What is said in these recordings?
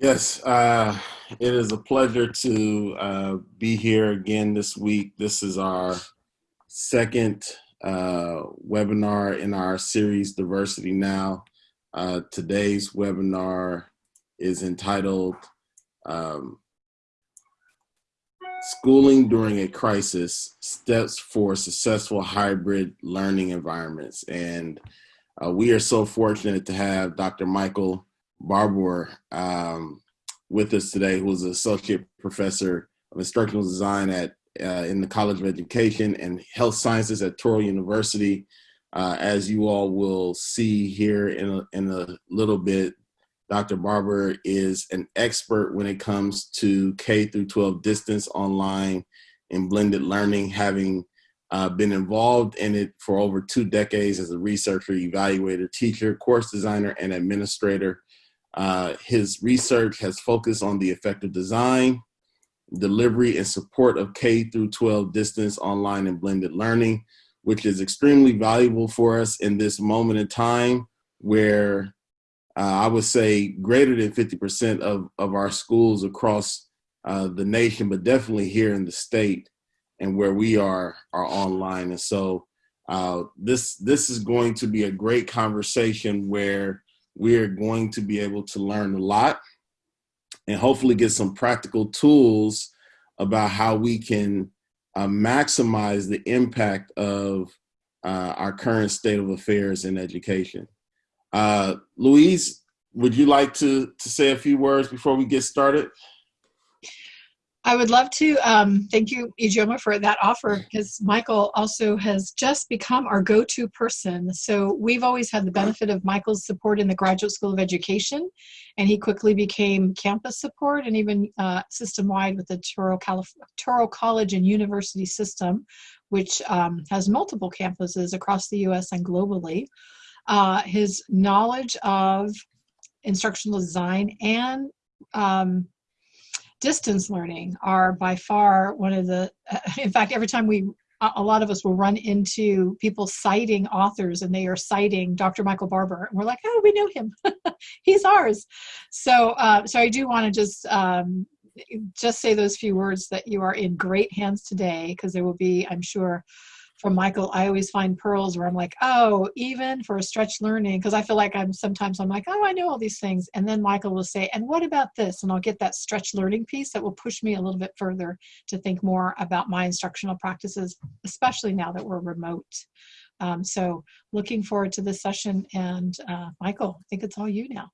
Yes, uh, it is a pleasure to uh, be here again this week. This is our second uh, webinar in our series, Diversity Now. Uh, today's webinar is entitled um, Schooling During a Crisis, Steps for Successful Hybrid Learning Environments. And uh, we are so fortunate to have Dr. Michael Barbour um, with us today, who is an associate professor of instructional design at uh, in the College of Education and Health Sciences at Touro University. Uh, as you all will see here in a, in a little bit, Dr. Barbour is an expert when it comes to K through 12 distance online and blended learning, having uh, been involved in it for over two decades as a researcher, evaluator, teacher, course designer, and administrator. Uh, his research has focused on the effective design, delivery, and support of K through 12 distance online and blended learning, which is extremely valuable for us in this moment in time where uh, I would say greater than 50% of, of our schools across uh, the nation, but definitely here in the state and where we are are online. And so uh, this this is going to be a great conversation where we are going to be able to learn a lot and hopefully get some practical tools about how we can uh, maximize the impact of uh, our current state of affairs in education. Uh, Louise, would you like to, to say a few words before we get started? I would love to um, thank you, Ijeoma, for that offer because Michael also has just become our go-to person. So we've always had the benefit of Michael's support in the Graduate School of Education, and he quickly became campus support and even uh, system-wide with the Touro, Calif Touro College and University system, which um, has multiple campuses across the U.S. and globally. Uh, his knowledge of instructional design and um, distance learning are by far one of the, in fact, every time we, a lot of us will run into people citing authors and they are citing Dr. Michael Barbour. And we're like, oh, we know him. He's ours. So, uh, so I do want to just, um, just say those few words that you are in great hands today because there will be, I'm sure, from Michael, I always find pearls where I'm like, oh, even for a stretch learning, because I feel like I'm sometimes I'm like, oh, I know all these things. And then Michael will say, and what about this? And I'll get that stretch learning piece that will push me a little bit further to think more about my instructional practices, especially now that we're remote. Um, so looking forward to this session. And uh, Michael, I think it's all you now.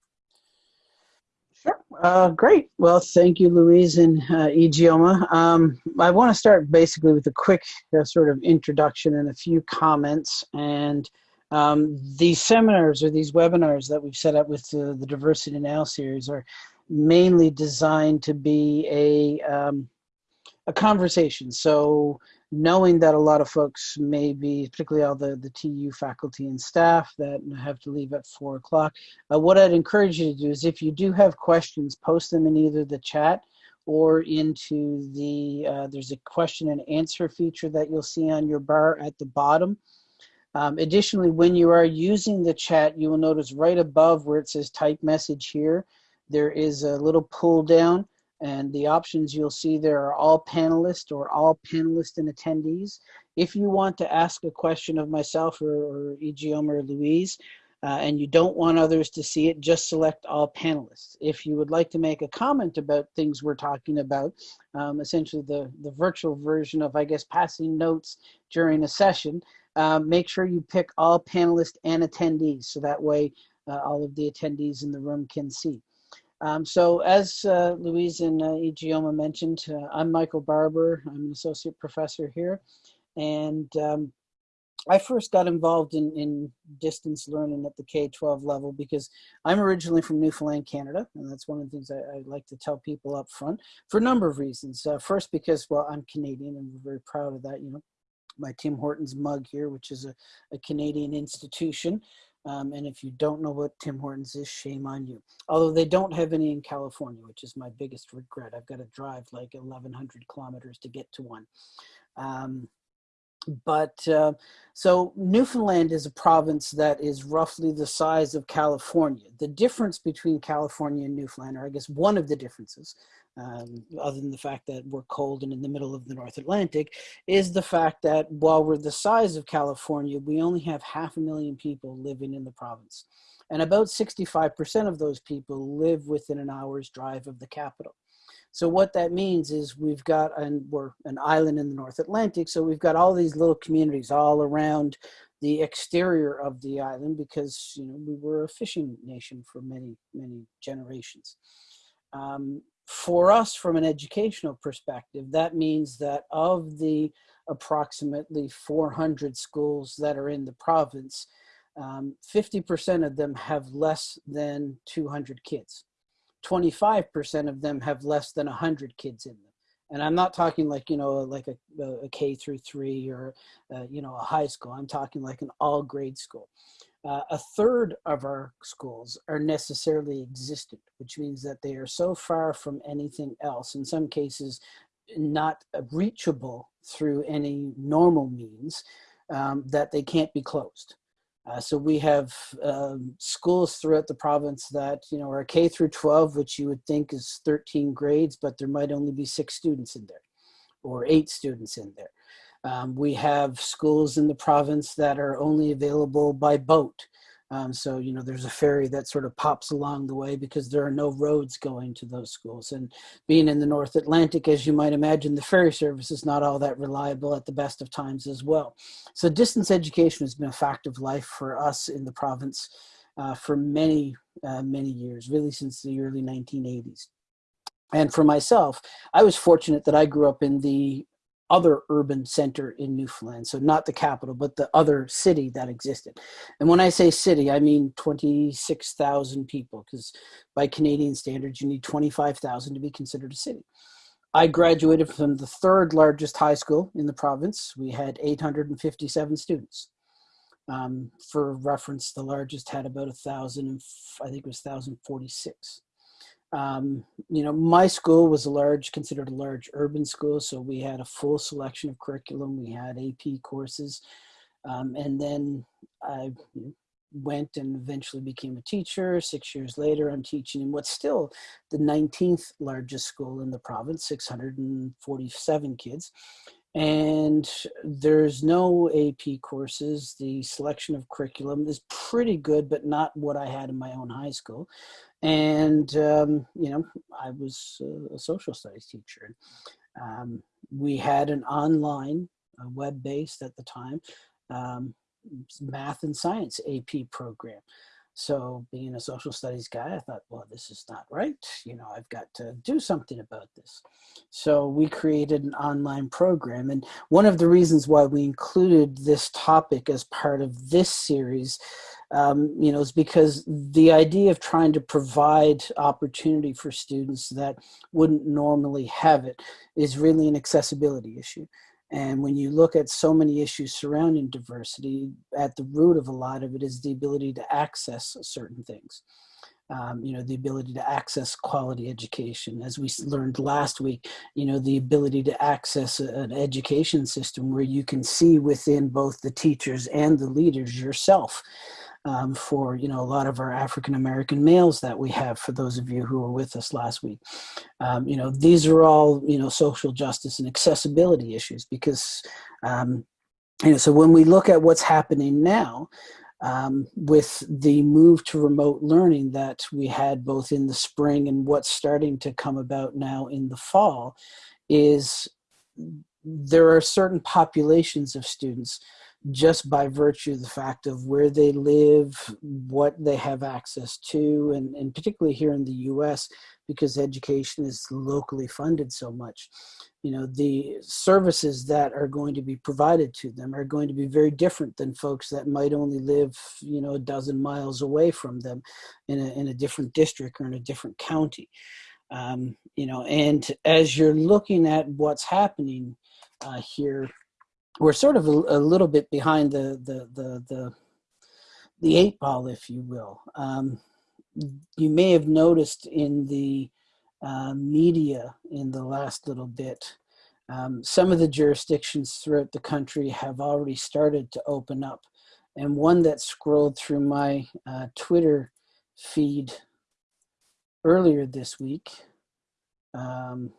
Uh, great. Well, thank you, Louise and uh, Ijeoma. Um, I want to start basically with a quick uh, sort of introduction and a few comments. And um, these seminars or these webinars that we've set up with the, the Diversity Now series are mainly designed to be a, um, a conversation. So knowing that a lot of folks may be, particularly all the, the TU faculty and staff that have to leave at four o'clock, uh, what I'd encourage you to do is if you do have questions, post them in either the chat or into the, uh, there's a question and answer feature that you'll see on your bar at the bottom. Um, additionally, when you are using the chat, you will notice right above where it says type message here, there is a little pull down and the options you'll see there are all panelists or all panelists and attendees. If you want to ask a question of myself or, or Ijeoma or Louise, uh, and you don't want others to see it, just select all panelists. If you would like to make a comment about things we're talking about, um, essentially the, the virtual version of, I guess, passing notes during a session, um, make sure you pick all panelists and attendees so that way uh, all of the attendees in the room can see. Um, so as uh, Louise and uh, Ijeoma mentioned, uh, I'm Michael Barbour. I'm an associate professor here. And um, I first got involved in, in distance learning at the K-12 level because I'm originally from Newfoundland, Canada. And that's one of the things I, I like to tell people up front for a number of reasons. Uh, first, because, well, I'm Canadian and we're very proud of that. You know, my Tim Hortons mug here, which is a, a Canadian institution. Um, and if you don't know what Tim Hortons is, shame on you. Although they don't have any in California, which is my biggest regret. I've got to drive like 1,100 kilometers to get to one. Um, but uh, so Newfoundland is a province that is roughly the size of California. The difference between California and Newfoundland, or I guess one of the differences, um, other than the fact that we're cold and in the middle of the North Atlantic, is the fact that while we're the size of California, we only have half a million people living in the province. And about 65% of those people live within an hour's drive of the capital. So what that means is we've got, and we're an island in the North Atlantic, so we've got all these little communities all around the exterior of the island because you know we were a fishing nation for many many generations. Um, for us, from an educational perspective, that means that of the approximately 400 schools that are in the province, 50% um, of them have less than 200 kids. 25% of them have less than 100 kids in them. And I'm not talking like, you know, like a, a K through three or, uh, you know, a high school. I'm talking like an all grade school. Uh, a third of our schools are necessarily existent, which means that they are so far from anything else, in some cases not reachable through any normal means, um, that they can't be closed. Uh, so we have um, schools throughout the province that, you know, are K through 12, which you would think is 13 grades, but there might only be six students in there or eight students in there. Um, we have schools in the province that are only available by boat. Um, so, you know, there's a ferry that sort of pops along the way because there are no roads going to those schools. And being in the North Atlantic, as you might imagine, the ferry service is not all that reliable at the best of times as well. So distance education has been a fact of life for us in the province uh, for many, uh, many years, really since the early 1980s. And for myself, I was fortunate that I grew up in the other urban center in Newfoundland. So not the capital, but the other city that existed. And when I say city, I mean 26,000 people, because by Canadian standards, you need 25,000 to be considered a city. I graduated from the third largest high school in the province. We had 857 students. Um, for reference, the largest had about a thousand, I think it was 1,046. Um, you know, my school was a large, considered a large urban school, so we had a full selection of curriculum. We had AP courses, um, and then I went and eventually became a teacher. Six years later, I'm teaching in what's still the 19th largest school in the province, 647 kids. And there's no AP courses. The selection of curriculum is pretty good, but not what I had in my own high school. And um, you know i was a social studies teacher. Um, we had an online web-based at the time um, math and science ap program so being a social studies guy, I thought, well, this is not right. You know, I've got to do something about this. So we created an online program. And one of the reasons why we included this topic as part of this series, um, you know, is because the idea of trying to provide opportunity for students that wouldn't normally have it is really an accessibility issue. And when you look at so many issues surrounding diversity, at the root of a lot of it is the ability to access certain things. Um, you know, the ability to access quality education. As we learned last week, you know, the ability to access an education system where you can see within both the teachers and the leaders yourself um, for you know a lot of our African American males that we have. For those of you who were with us last week, um, you know these are all you know social justice and accessibility issues because um, you know so when we look at what's happening now. Um, with the move to remote learning that we had both in the spring and what's starting to come about now in the fall is there are certain populations of students just by virtue of the fact of where they live, what they have access to, and, and particularly here in the US, because education is locally funded so much. You know, the services that are going to be provided to them are going to be very different than folks that might only live, you know, a dozen miles away from them in a, in a different district or in a different county. Um, you know, and as you're looking at what's happening uh, here we're sort of a, a, little bit behind the, the, the, the, the eight ball, if you will. Um, you may have noticed in the uh, media in the last little bit Um, some of the jurisdictions throughout the country have already started to open up. And one that scrolled through my uh, Twitter feed earlier this week um,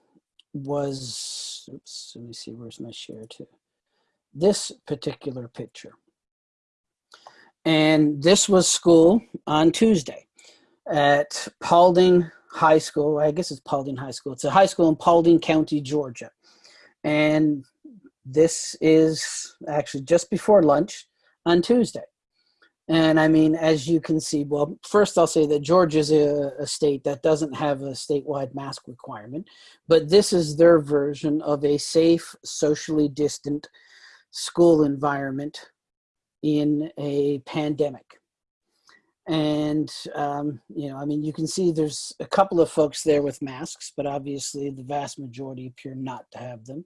was, oops, let me see, where's my share to? This particular picture. And this was school on Tuesday at Paulding High School. I guess it's Paulding High School. It's a high school in Paulding County, Georgia. And this is actually just before lunch on Tuesday. And I mean, as you can see, well, first I'll say that Georgia is a, a, state that doesn't have a statewide mask requirement, but this is their version of a safe, socially distant school environment in a pandemic. And, um, you know, I mean, you can see there's a couple of folks there with masks, but obviously the vast majority appear not to have them.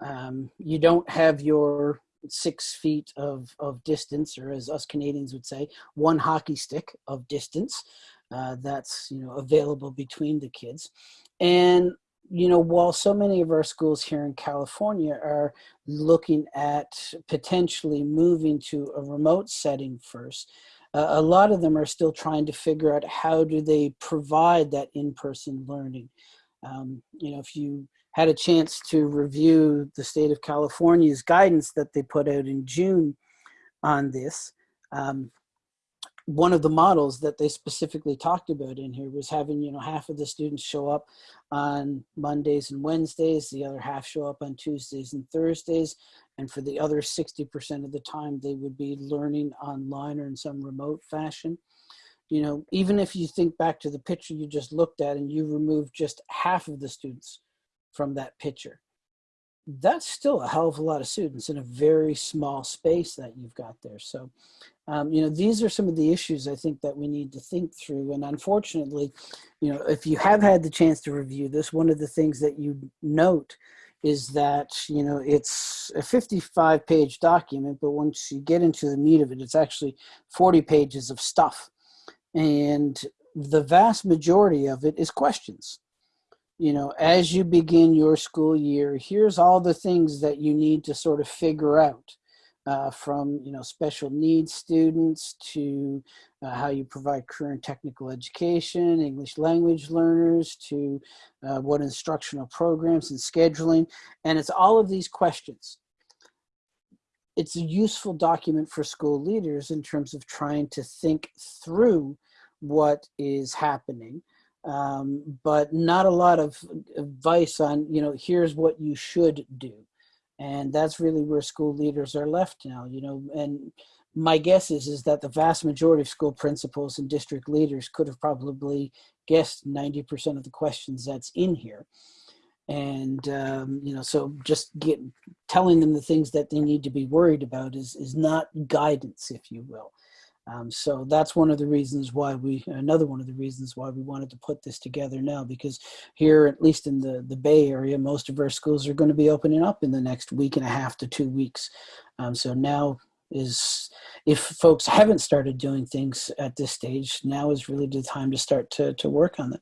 Um, you don't have your six feet of, of distance, or as us Canadians would say, one hockey stick of distance uh, that's, you know, available between the kids. And you know, while so many of our schools here in California are looking at potentially moving to a remote setting first, uh, a lot of them are still trying to figure out how do they provide that in-person learning. Um, you know, if you had a chance to review the state of California's guidance that they put out in June on this, um, one of the models that they specifically talked about in here was having you know half of the students show up on mondays and wednesdays the other half show up on tuesdays and thursdays and for the other 60% of the time they would be learning online or in some remote fashion you know even if you think back to the picture you just looked at and you remove just half of the students from that picture that's still a hell of a lot of students in a very small space that you've got there. So, um, you know, these are some of the issues I think that we need to think through. And unfortunately, you know, if you have had the chance to review this, one of the things that you note is that, you know, it's a 55 page document, but once you get into the meat of it, it's actually 40 pages of stuff. And the vast majority of it is questions you know, as you begin your school year, here's all the things that you need to sort of figure out. Uh, from you know special needs students to uh, how you provide career and technical education, English language learners to uh, what instructional programs and scheduling, and it's all of these questions. It's a useful document for school leaders in terms of trying to think through what is happening um, but not a lot of advice on, you know, here's what you should do. And that's really where school leaders are left now, you know, and my guess is, is that the vast majority of school principals and district leaders could have probably guessed 90% of the questions that's in here. And, um, you know, so just get telling them the things that they need to be worried about is, is not guidance, if you will. Um, so that's one of the reasons why we, another one of the reasons why we wanted to put this together now, because here, at least in the, the Bay Area, most of our schools are going to be opening up in the next week and a half to two weeks. Um, so now is, if folks haven't started doing things at this stage, now is really the time to start to, to work on it.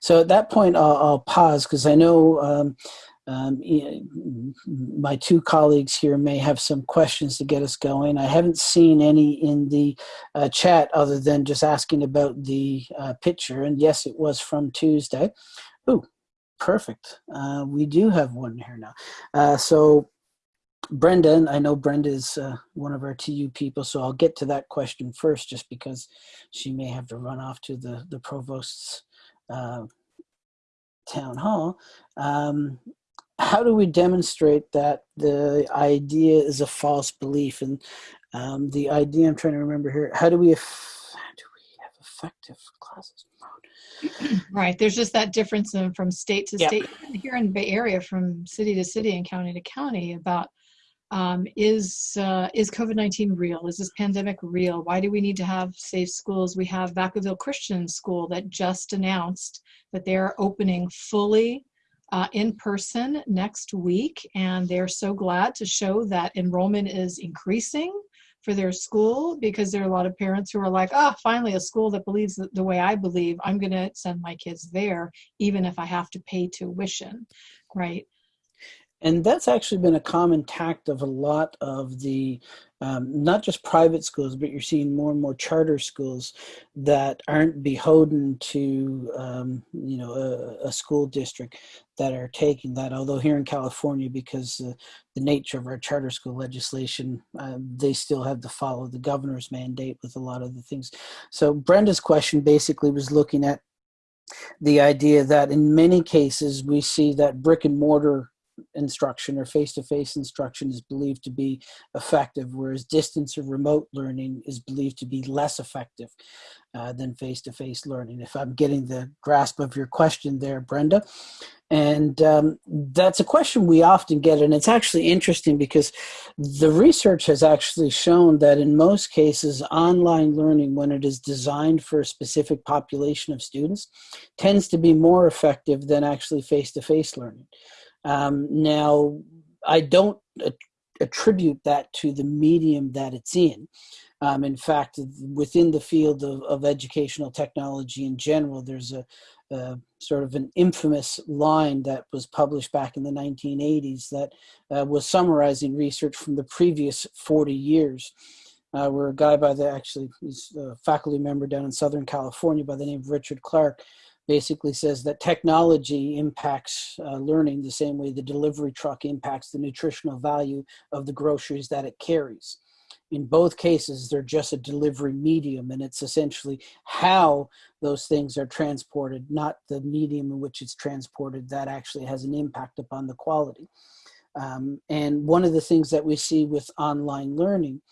So at that point, I'll, I'll pause because I know um, um, my two colleagues here may have some questions to get us going. I haven't seen any in the uh, chat other than just asking about the uh, picture. And yes, it was from Tuesday. Ooh, perfect. Uh, we do have one here now. Uh, so Brenda, I know Brenda is uh, one of our TU people, so I'll get to that question first just because she may have to run off to the, the provost's uh, town hall. Um, how do we demonstrate that the idea is a false belief and um, the idea I'm trying to remember here how do we how do we have effective classes right there's just that difference in, from state to state here in the Bay Area from city to city and county to county about um, is uh, is COVID-19 real? Is this pandemic real? Why do we need to have safe schools? We have Vacaville Christian School that just announced that they're opening fully uh, in person next week, and they're so glad to show that enrollment is increasing for their school because there are a lot of parents who are like, oh, finally a school that believes the, the way I believe. I'm going to send my kids there, even if I have to pay tuition, right? And that's actually been a common tact of a lot of the, um, not just private schools, but you're seeing more and more charter schools that aren't beholden to, um, you know, a, a, school district that are taking that. Although here in California, because uh, the nature of our charter school legislation, uh, they still have to follow the governor's mandate with a lot of the things. So Brenda's question basically was looking at the idea that in many cases we see that brick and mortar instruction or face-to-face -face instruction is believed to be effective, whereas distance or remote learning is believed to be less effective uh, than face-to-face -face learning. If I'm getting the grasp of your question there, Brenda. And um, that's a question we often get, and it's actually interesting because the research has actually shown that in most cases, online learning, when it is designed for a specific population of students, tends to be more effective than actually face-to-face -face learning. Um, now, I don't attribute that to the medium that it's in. Um, in fact, within the field of, of, educational technology in general, there's a, sort of an infamous line that was published back in the 1980s that uh, was summarizing research from the previous 40 years. Uh, where a guy by the actually he's a faculty member down in Southern California by the name of Richard Clark basically says that technology impacts uh, learning the same way the delivery truck impacts the nutritional value of the groceries that it carries. In both cases, they're just a delivery medium, and it's essentially how those things are transported, not the medium in which it's transported, that actually has an impact upon the quality. Um, and one of the things that we see with online learning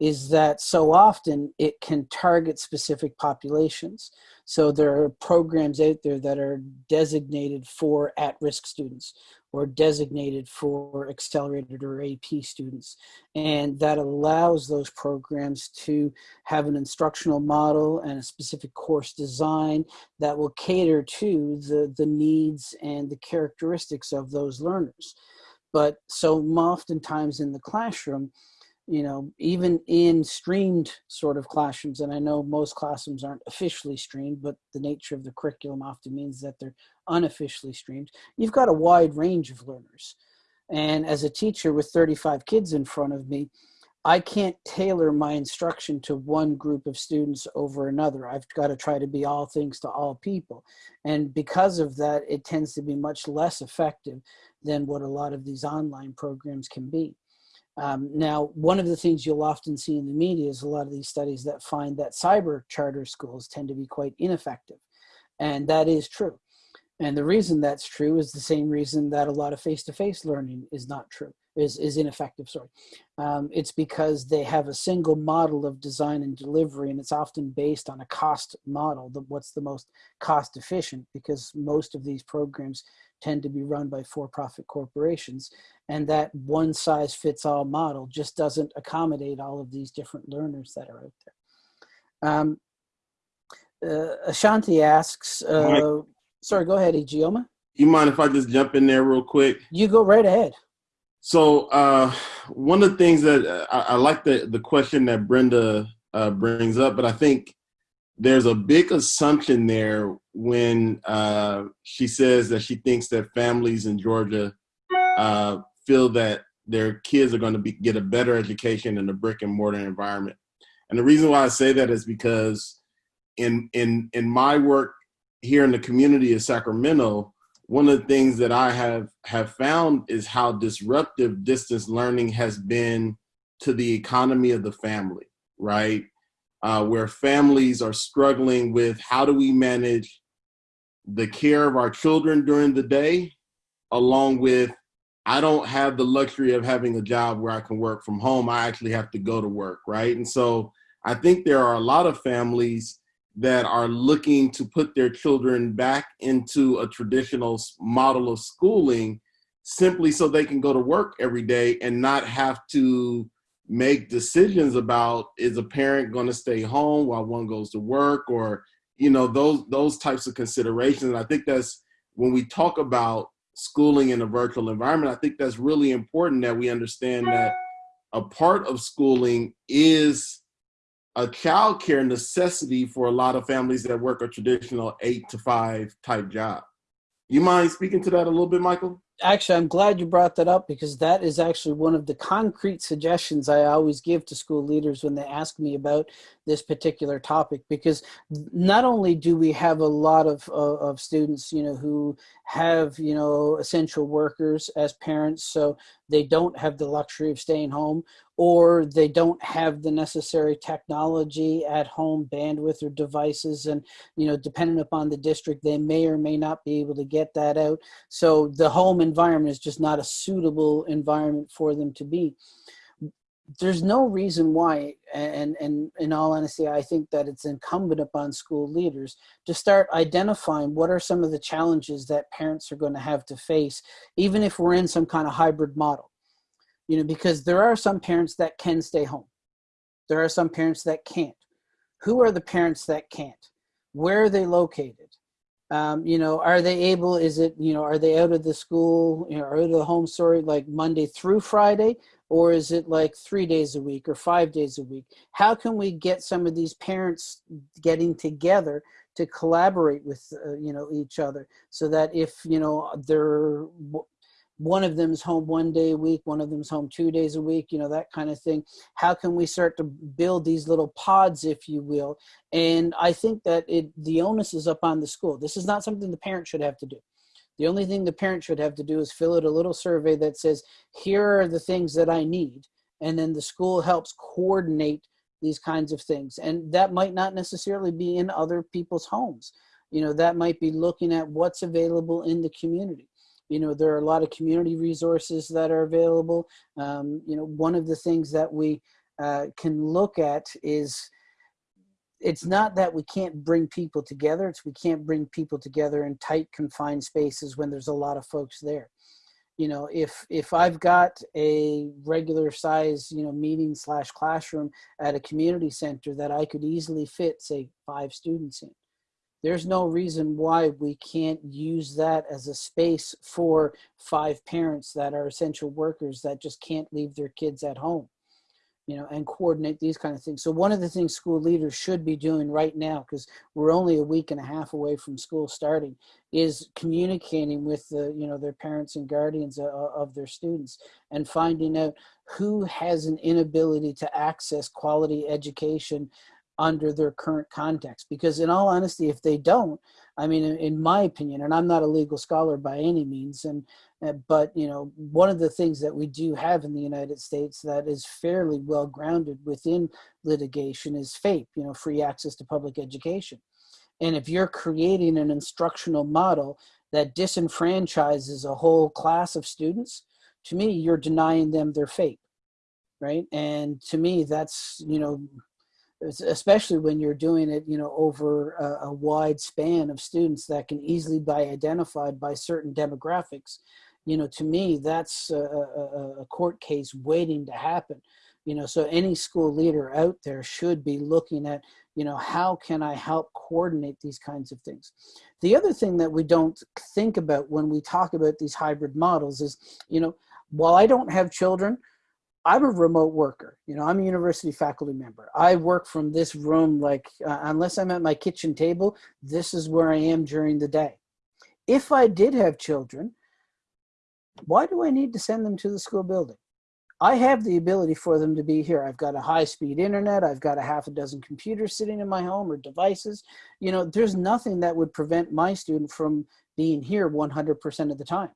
is that so often it can target specific populations. So there are programs out there that are designated for at-risk students or designated for accelerated or AP students. And that allows those programs to have an instructional model and a specific course design that will cater to the, the needs and the characteristics of those learners. But so oftentimes in the classroom, you know, even in streamed sort of classrooms, and I know most classrooms aren't officially streamed, but the nature of the curriculum often means that they're unofficially streamed, you've got a wide range of learners. And as a teacher with 35 kids in front of me, I can't tailor my instruction to one group of students over another. I've got to try to be all things to all people. And because of that, it tends to be much less effective than what a lot of these online programs can be. Um, now, one of the things you'll often see in the media is a lot of these studies that find that cyber charter schools tend to be quite ineffective. And that is true. And the reason that's true is the same reason that a lot of face-to-face -face learning is not true, is, is ineffective, sorry. Um, it's because they have a single model of design and delivery and it's often based on a cost model, the, what's the most cost efficient because most of these programs tend to be run by for-profit corporations and that one size fits all model just doesn't accommodate all of these different learners that are out there. Um, uh, Ashanti asks, uh, sorry, go ahead, Ijeoma. You mind if I just jump in there real quick? You go right ahead. So uh, one of the things that uh, I, I, like the, the question that Brenda uh, brings up, but I think there's a big assumption there when uh, she says that she thinks that families in Georgia uh, feel that their kids are going to be, get a better education in a brick and mortar environment. And the reason why I say that is because in in in my work here in the community of Sacramento, one of the things that I have have found is how disruptive distance learning has been to the economy of the family, right? Uh, where families are struggling with how do we manage the care of our children during the day, along with I don't have the luxury of having a job where I can work from home. I actually have to go to work, right? And so I think there are a lot of families that are looking to put their children back into a traditional model of schooling simply so they can go to work every day and not have to make decisions about is a parent going to stay home while one goes to work or you know those those types of considerations. And i think that's when we talk about schooling in a virtual environment, I think that's really important that we understand that a part of schooling is a childcare necessity for a lot of families that work a traditional eight to five type job. You mind speaking to that a little bit, Michael? actually, I'm glad you brought that up because that is actually one of the concrete suggestions I always give to school leaders when they ask me about this particular topic. Because not only do we have a lot of, of, of students, you know, who have, you know, essential workers as parents, so they don't have the luxury of staying home, or they don't have the necessary technology at home bandwidth or devices and you know depending upon the district they may or may not be able to get that out so the home environment is just not a suitable environment for them to be there's no reason why and and in all honesty i think that it's incumbent upon school leaders to start identifying what are some of the challenges that parents are going to have to face even if we're in some kind of hybrid model you know, because there are some parents that can stay home. There are some parents that can't. Who are the parents that can't? Where are they located? Um, you know, are they able, is it, you know, are they out of the school, you know, out of the home story like Monday through Friday? Or is it like three days a week or five days a week? How can we get some of these parents getting together to collaborate with, uh, you know, each other so that if, you know, they're one of them's home one day a week, one of them's home two days a week, you know, that kind of thing. How can we start to build these little pods, if you will? And I think that it the onus is up on the school. This is not something the parent should have to do. The only thing the parent should have to do is fill out a little survey that says, here are the things that I need. And then the school helps coordinate these kinds of things. And that might not necessarily be in other people's homes. You know, that might be looking at what's available in the community you know, there are a lot of community resources that are available. Um, you know, one of the things that we uh, can look at is it's not that we can't bring people together, it's we can't bring people together in tight confined spaces when there's a lot of folks there. You know, if if I've got a regular size, you know, meeting slash classroom at a community center that I could easily fit, say, five students in, there's no reason why we can't use that as a space for five parents that are essential workers that just can't leave their kids at home you know and coordinate these kind of things. So one of the things school leaders should be doing right now because we're only a week and a half away from school starting is communicating with the you know their parents and guardians of, of their students and finding out who has an inability to access quality education under their current context. Because in all honesty, if they don't, I mean, in, my opinion, and I'm not a legal scholar by any means, and uh, but you know, one of the things that we do have in the United States that is fairly well grounded within litigation is FAPE, you know, free access to public education. And if you're creating an instructional model that disenfranchises a whole class of students, to me, you're denying them their FAPE, right? And to me, that's, you know, especially when you're doing it, you know, over a, a, wide span of students that can easily be identified by certain demographics. You know, to me, that's a, a, a court case waiting to happen. You know, so any school leader out there should be looking at, you know, how can I help coordinate these kinds of things? The other thing that we don't think about when we talk about these hybrid models is, you know, while I don't have children, I'm a remote worker. You know, I'm a university faculty member. I work from this room, like, uh, unless I'm at my kitchen table, this is where I am during the day. If I did have children, why do I need to send them to the school building? I have the ability for them to be here. I've got a high speed internet. I've got a half a dozen computers sitting in my home or devices. You know, there's nothing that would prevent my student from being here 100% of the time.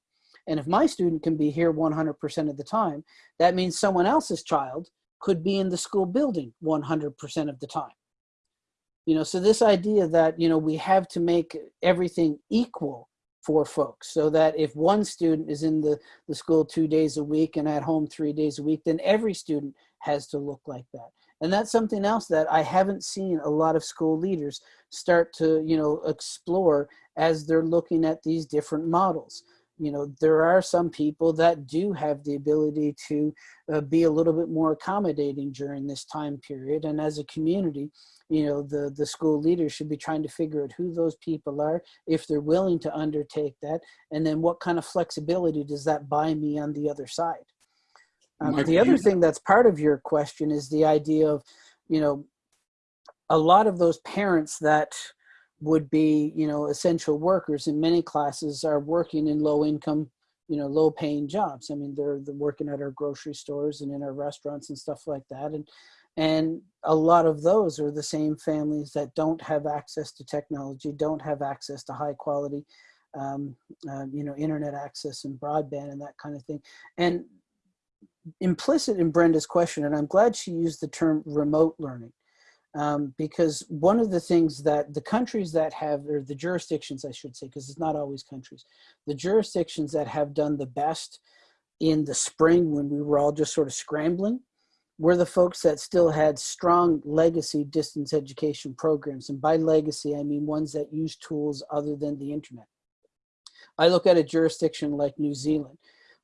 And if my student can be here 100% of the time, that means someone else's child could be in the school building 100% of the time. You know, so this idea that, you know, we have to make everything equal for folks so that if one student is in the, the school two days a week and at home three days a week, then every student has to look like that. And that's something else that I haven't seen a lot of school leaders start to, you know, explore as they're looking at these different models you know, there are some people that do have the ability to uh, be a little bit more accommodating during this time period. And as a community, you know, the, the school leaders should be trying to figure out who those people are, if they're willing to undertake that, and then what kind of flexibility does that buy me on the other side? Um, the other thing that's part of your question is the idea of, you know, a lot of those parents that would be, you know, essential workers in many classes are working in low income, you know low paying jobs. I mean they're, they're working at our grocery stores and in our restaurants and stuff like that and and a lot of those are the same families that don't have access to technology don't have access to high quality um, uh, you know internet access and broadband and that kind of thing. And implicit in brenda's question and i'm glad she used the term remote learning um, because one of the things that the countries that have, or the jurisdictions, I should say, because it's not always countries, the jurisdictions that have done the best in the spring when we were all just sort of scrambling were the folks that still had strong legacy distance education programs. And by legacy, I mean ones that use tools other than the internet. I look at a jurisdiction like New Zealand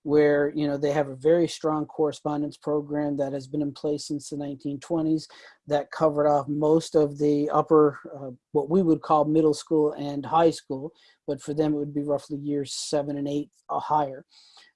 where you know they have a very strong correspondence program that has been in place since the 1920s that covered off most of the upper uh, what we would call middle school and high school but for them it would be roughly years seven and eight or higher.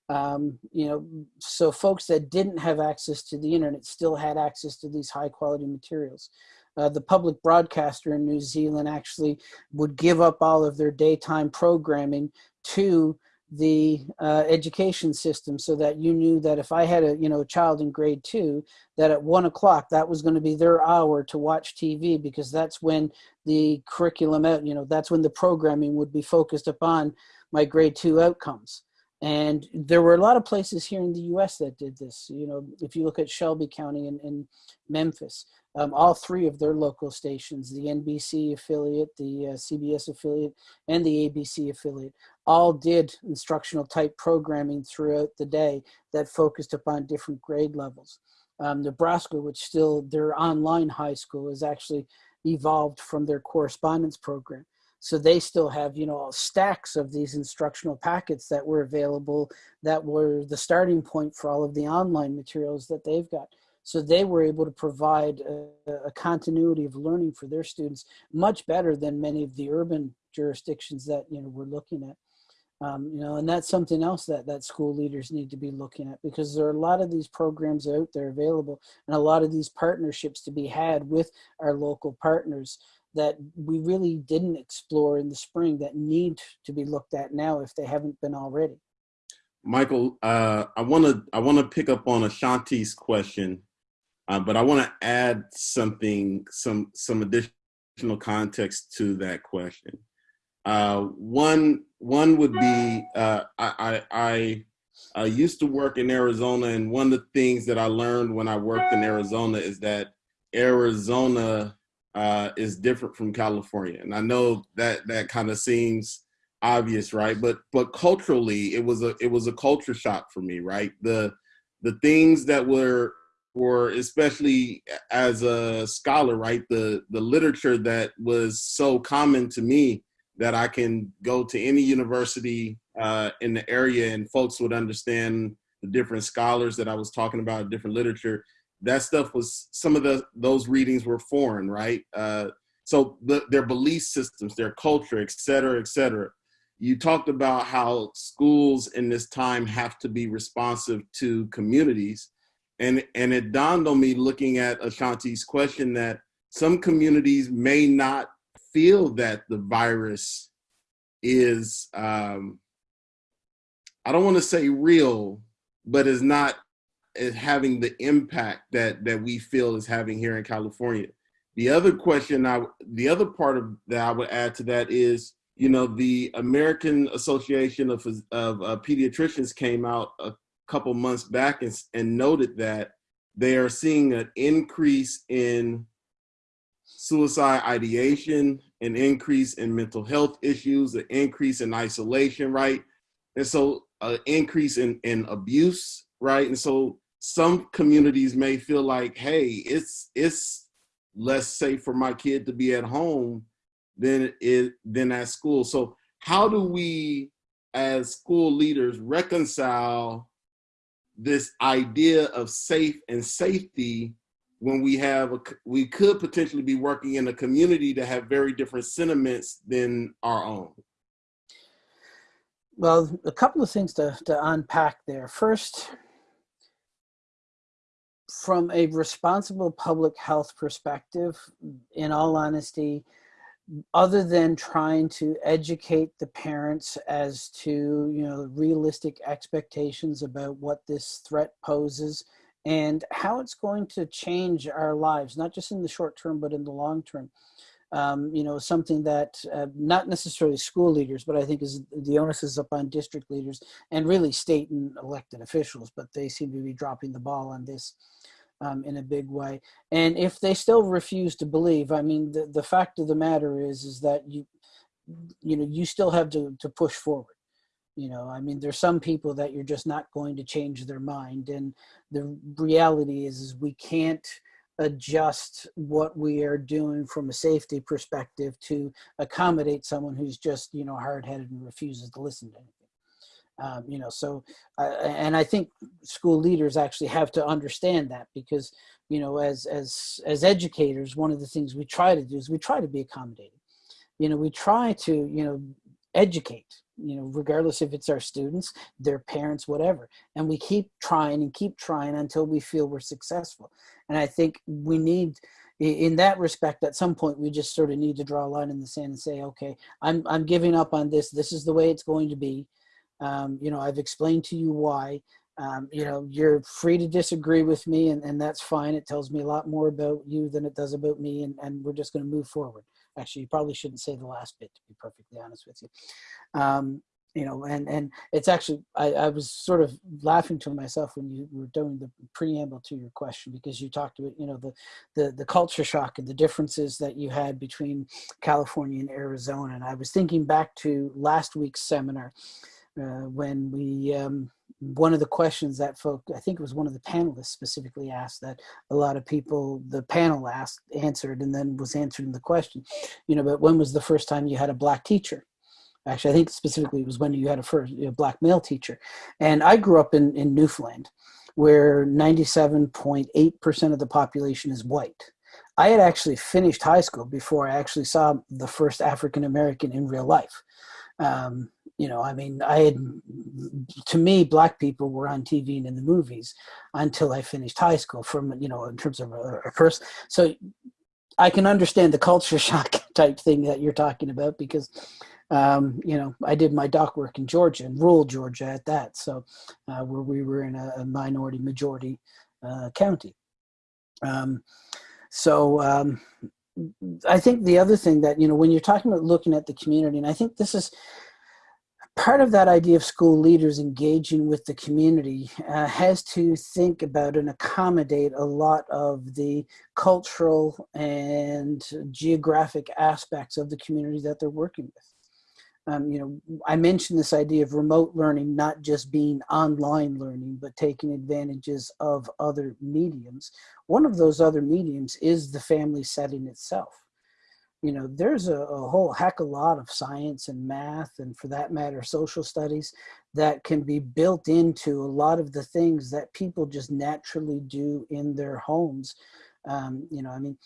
Um, you know so folks that didn't have access to the internet still had access to these high quality materials. Uh, the public broadcaster in New Zealand actually would give up all of their daytime programming to the uh, education system so that you knew that if I had a you know a child in grade two that at one o'clock that was going to be their hour to watch TV because that's when the curriculum out you know that's when the programming would be focused upon my grade two outcomes and there were a lot of places here in the U.S. that did this you know if you look at Shelby County in Memphis um, all three of their local stations, the NBC affiliate, the uh, CBS affiliate, and the ABC affiliate, all did instructional type programming throughout the day that focused upon different grade levels. Um, Nebraska, which still their online high school is actually evolved from their correspondence program. So they still have, you know, stacks of these instructional packets that were available that were the starting point for all of the online materials that they've got. So they were able to provide a, a, continuity of learning for their students much better than many of the urban jurisdictions that you know we're looking at. Um, you know, and that's something else that that school leaders need to be looking at because there are a lot of these programs out there available and a lot of these partnerships to be had with our local partners that we really didn't explore in the spring that need to be looked at now if they haven't been already. Michael, uh, I want to I want to pick up on Ashanti's question uh, but I want to add something, some some additional context to that question. Uh, one one would be uh, I, I, I used to work in Arizona, and one of the things that I learned when I worked in Arizona is that Arizona uh, is different from California, and I know that that kind of seems obvious, right? But but culturally, it was a it was a culture shock for me, right? The the things that were were especially as a scholar, right? The the literature that was so common to me that I can go to any university uh, in the area and folks would understand the different scholars that I was talking about, different literature. That stuff was some of the those readings were foreign, right? Uh, so the, their belief systems, their culture, et cetera, et cetera. You talked about how schools in this time have to be responsive to communities and and it dawned on me looking at Ashanti's question that some communities may not feel that the virus is um, I don't want to say real, but is not having the impact that that we feel is having here in California. The other question I the other part of that I would add to that is you know the American Association of of uh, Pediatricians came out a couple months back and, and noted that they are seeing an increase in suicide ideation, an increase in mental health issues, an increase in isolation, right? And so an increase in, in abuse, right? And so some communities may feel like, hey, it's it's less safe for my kid to be at home than it than at school. So how do we as school leaders reconcile this idea of safe and safety when we have a, we could potentially be working in a community that have very different sentiments than our own well a couple of things to, to unpack there first from a responsible public health perspective in all honesty other than trying to educate the parents as to you know realistic expectations about what this threat poses and how it's going to change our lives not just in the short term but in the long term. Um, you know something that uh, not necessarily school leaders but i think is the onus is upon district leaders and really state and elected officials but they seem to be dropping the ball on this um, in a big way. And if they still refuse to believe, I mean, the, the fact of the matter is, is that you, you know, you still have to, to push forward. You know, I mean, there's some people that you're just not going to change their mind. And the reality is, is we can't adjust what we are doing from a safety perspective to accommodate someone who's just, you know, hard-headed and refuses to listen to anything. Um, you know, so, uh, and I think school leaders actually have to understand that because, you know, as, as, as educators, one of the things we try to do is we try to be accommodating. You know, we try to, you know, educate, you know, regardless if it's our students, their parents, whatever. And we keep trying and keep trying until we feel we're successful. And I think we need, in that respect, at some point, we just sort of need to draw a line in the sand and say, okay, I'm, I'm giving up on this. This is the way it's going to be. Um, you know, I've explained to you why. Um, you know, you're free to disagree with me, and, and that's fine. It tells me a lot more about you than it does about me, and, and we're just going to move forward. Actually, you probably shouldn't say the last bit, to be perfectly honest with you. Um, you know, and and it's actually I, I was sort of laughing to myself when you were doing the preamble to your question because you talked about you know the the the culture shock and the differences that you had between California and Arizona, and I was thinking back to last week's seminar uh, when we um, one of the questions that folk I think it was one of the panelists specifically asked that a lot of people the panel asked answered and then was answered in the question. You know but when was the first time you had a black teacher? Actually I think specifically it was when you had a first a black male teacher. And I grew up in in Newfoundland where 97.8% of the population is white. I had actually finished high school before I actually saw the first African American in real life. Um, you know, I mean, I had, to me, black people were on TV and in the movies until I finished high school from, you know, in terms of a, a person. So I can understand the culture shock type thing that you're talking about because, um, you know, I did my doc work in Georgia and rural Georgia at that. So uh, where we were in a, a minority majority uh, county. Um, so um, I think the other thing that, you know, when you're talking about looking at the community, and I think this is part of that idea of school leaders engaging with the community uh, has to think about and accommodate a lot of the cultural and geographic aspects of the community that they're working with. Um, you know, I mentioned this idea of remote learning not just being online learning, but taking advantages of other mediums. One of those other mediums is the family setting itself. You know, there's a, a whole heck of a lot of science and math, and for that matter, social studies that can be built into a lot of the things that people just naturally do in their homes. Um, you know, I mean,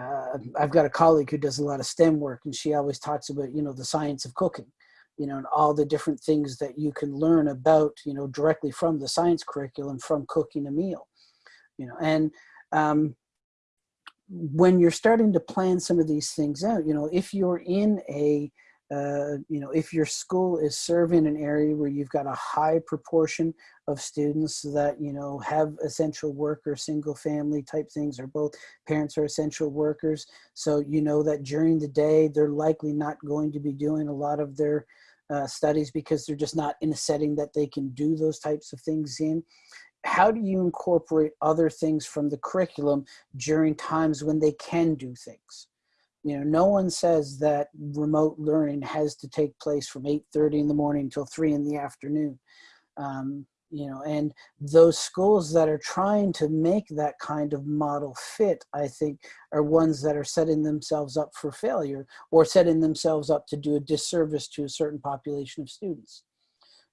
uh, I've got a colleague who does a lot of STEM work and she always talks about, you know, the science of cooking, you know, and all the different things that you can learn about, you know, directly from the science curriculum from cooking a meal, you know, and um, when you're starting to plan some of these things out, you know, if you're in a, uh, you know, if your school is serving an area where you've got a high proportion of students that, you know, have essential worker, single family type things, or both parents are essential workers. So you know that during the day, they're likely not going to be doing a lot of their uh, studies because they're just not in a setting that they can do those types of things in. How do you incorporate other things from the curriculum during times when they can do things? You know, no one says that remote learning has to take place from 8.30 in the morning until 3 in the afternoon. Um, you know, and those schools that are trying to make that kind of model fit, I think, are ones that are setting themselves up for failure or setting themselves up to do a disservice to a certain population of students.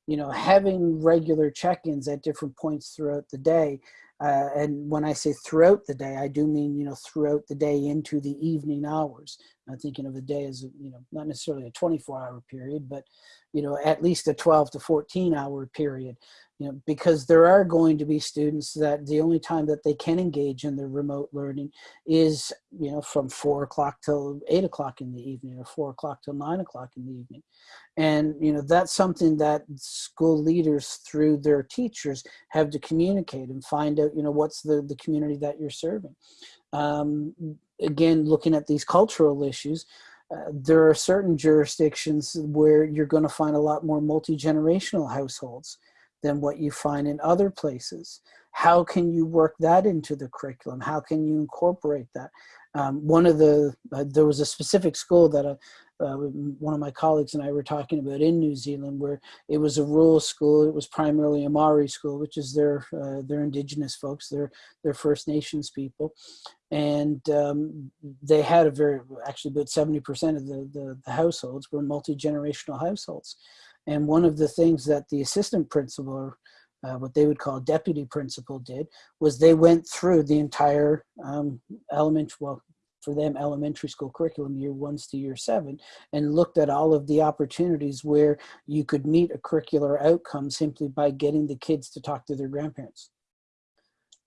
You know, having regular check-ins at different points throughout the day uh, and when I say throughout the day, I do mean, you know, throughout the day into the evening hours. I'm thinking of the day as, you know, not necessarily a 24 hour period, but, you know, at least a 12 to 14 hour period. you know, because there are going to be students that the only time that they can engage in their remote learning is, you know, from four o'clock till eight o'clock in the evening or four o'clock till nine o'clock in the evening. And, you know, that's something that school leaders through their teachers have to communicate and find out, you know, what's the, the community that you're serving. Um, again, looking at these cultural issues, uh, there are certain jurisdictions where you're going to find a lot more multi-generational households than what you find in other places. How can you work that into the curriculum? How can you incorporate that? Um, one of the, uh, there was a specific school that uh, uh, one of my colleagues and I were talking about in New Zealand where it was a rural school. It was primarily a Maori school, which is their, uh, their indigenous folks, their, their First Nations people. And um, they had a very, actually about 70% of the, the, the households were multi-generational households. And one of the things that the assistant principal, uh, what they would call deputy principal did, was they went through the entire um, elementary, well, for them, elementary school curriculum, year ones to year seven, and looked at all of the opportunities where you could meet a curricular outcome simply by getting the kids to talk to their grandparents.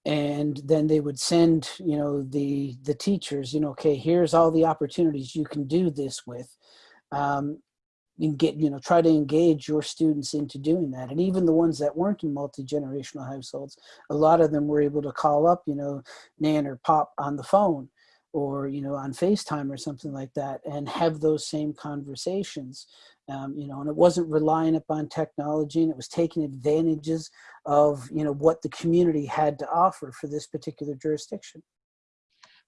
And then they would send you know the the teachers you know okay here's all the opportunities you can do this with. Um, and get you know try to engage your students into doing that. And even the ones that weren't in multi-generational households a lot of them were able to call up you know nan or pop on the phone or you know on facetime or something like that and have those same conversations um, you know and it wasn't relying upon technology and it was taking advantages of you know what the community had to offer for this particular jurisdiction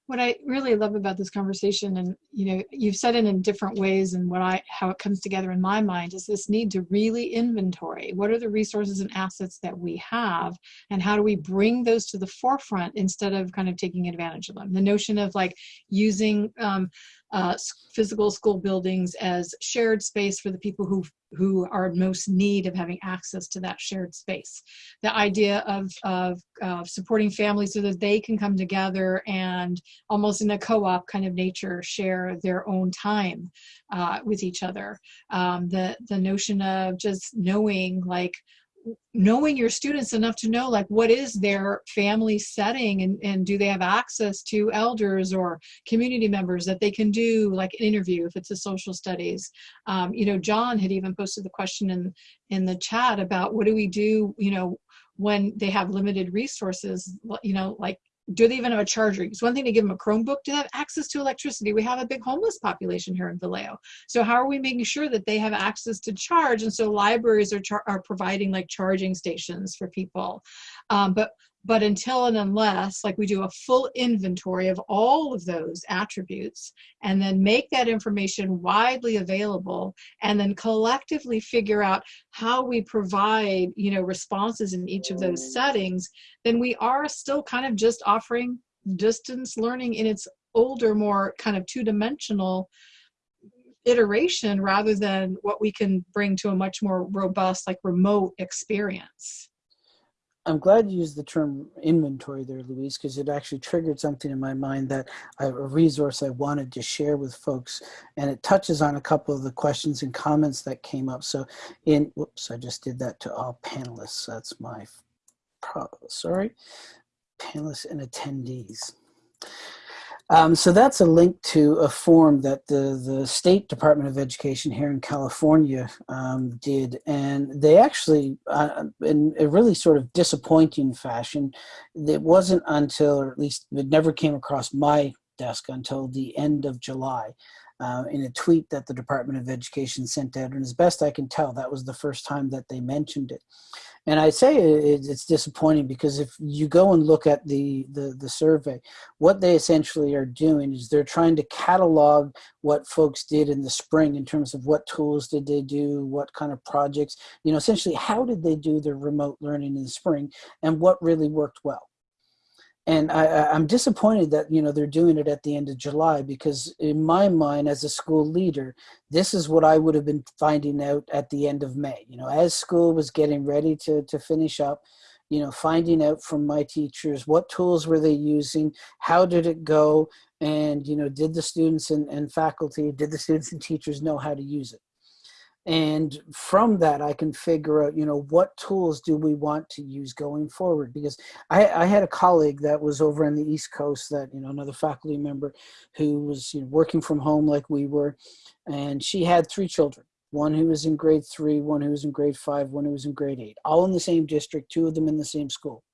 what I really love about this conversation, and you know, you've said it in different ways, and what I how it comes together in my mind is this need to really inventory what are the resources and assets that we have, and how do we bring those to the forefront instead of kind of taking advantage of them. The notion of like using um, uh, physical school buildings as shared space for the people who who are most need of having access to that shared space. The idea of, of uh, supporting families so that they can come together and almost in a co-op kind of nature share their own time uh, with each other. Um, the, the notion of just knowing like knowing your students enough to know like what is their family setting and, and do they have access to elders or community members that they can do like an interview if it's a social studies? Um, you know john had even posted the question in in the chat about what do we do you know when they have limited resources you know like do they even have a charger? It's one thing to give them a Chromebook. Do they have access to electricity? We have a big homeless population here in Vallejo. So how are we making sure that they have access to charge? And so libraries are, are providing like charging stations for people. Um, but but until and unless like we do a full inventory of all of those attributes and then make that information widely available and then collectively figure out how we provide you know responses in each of those settings then we are still kind of just offering distance learning in its older more kind of two-dimensional iteration rather than what we can bring to a much more robust like remote experience I'm glad you used the term inventory there, Louise, because it actually triggered something in my mind that I, a resource I wanted to share with folks, and it touches on a couple of the questions and comments that came up. So in, whoops, I just did that to all panelists. That's my, sorry, panelists and attendees. Um, so that's a link to a form that the, the State Department of Education here in California um, did. And they actually, uh, in a really sort of disappointing fashion, it wasn't until, or at least it never came across my desk until the end of July. Uh, in a tweet that the Department of Education sent out. And as best I can tell, that was the first time that they mentioned it. And I say it's disappointing because if you go and look at the, the, the survey, what they essentially are doing is they're trying to catalog what folks did in the spring in terms of what tools did they do, what kind of projects, you know, essentially how did they do their remote learning in the spring and what really worked well and I, am disappointed that you know they're doing it at the end of July because in my mind as a school leader this is what I would have been finding out at the end of May. You know as school was getting ready to, to finish up you know finding out from my teachers what tools were they using how did it go and you know did the students and, and faculty did the students and teachers know how to use it and from that i can figure out you know what tools do we want to use going forward? Because i, I had a colleague that was over on the east coast that you know another faculty member who was you know, working from home like we were and she had three children one who was in grade three one who was in grade five one who was in grade eight all in the same district two of them in the same school.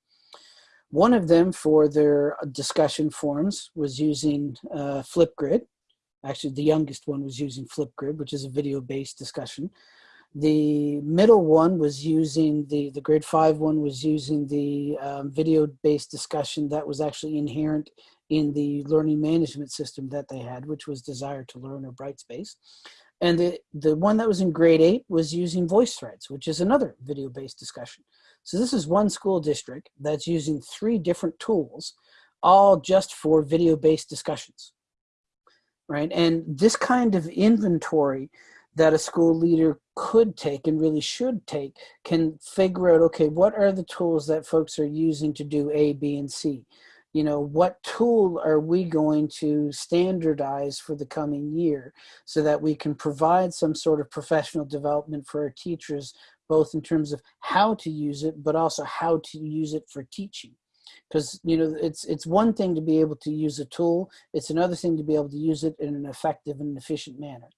One of them for their discussion forums was using uh, flipgrid Actually, the youngest one was using Flipgrid, which is a video-based discussion. The middle one was using the, the grade five one was using the um, video-based discussion that was actually inherent in the learning management system that they had, which was Desire2Learn or Brightspace. And the, the one that was in grade eight was using VoiceThreads, which is another video-based discussion. So this is one school district that's using three different tools, all just for video-based discussions right? And this kind of inventory that a school leader could take and really should take can figure out, okay, what are the tools that folks are using to do A, B, and C? You know, what tool are we going to standardize for the coming year so that we can provide some sort of professional development for our teachers, both in terms of how to use it, but also how to use it for teaching because you know it's it's one thing to be able to use a tool it's another thing to be able to use it in an effective and efficient manner.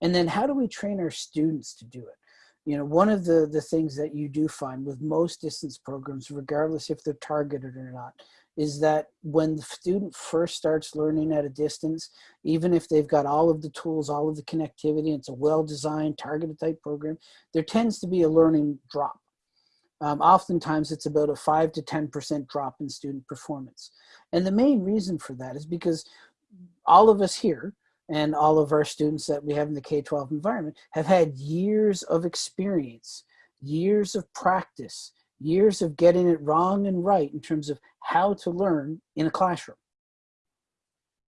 And then how do we train our students to do it? You know one of the the things that you do find with most distance programs regardless if they're targeted or not is that when the student first starts learning at a distance even if they've got all of the tools all of the connectivity it's a well-designed targeted type program there tends to be a learning drop um, oftentimes it's about a 5 to 10% drop in student performance. And the main reason for that is because all of us here and all of our students that we have in the K-12 environment have had years of experience, years of practice, years of getting it wrong and right in terms of how to learn in a classroom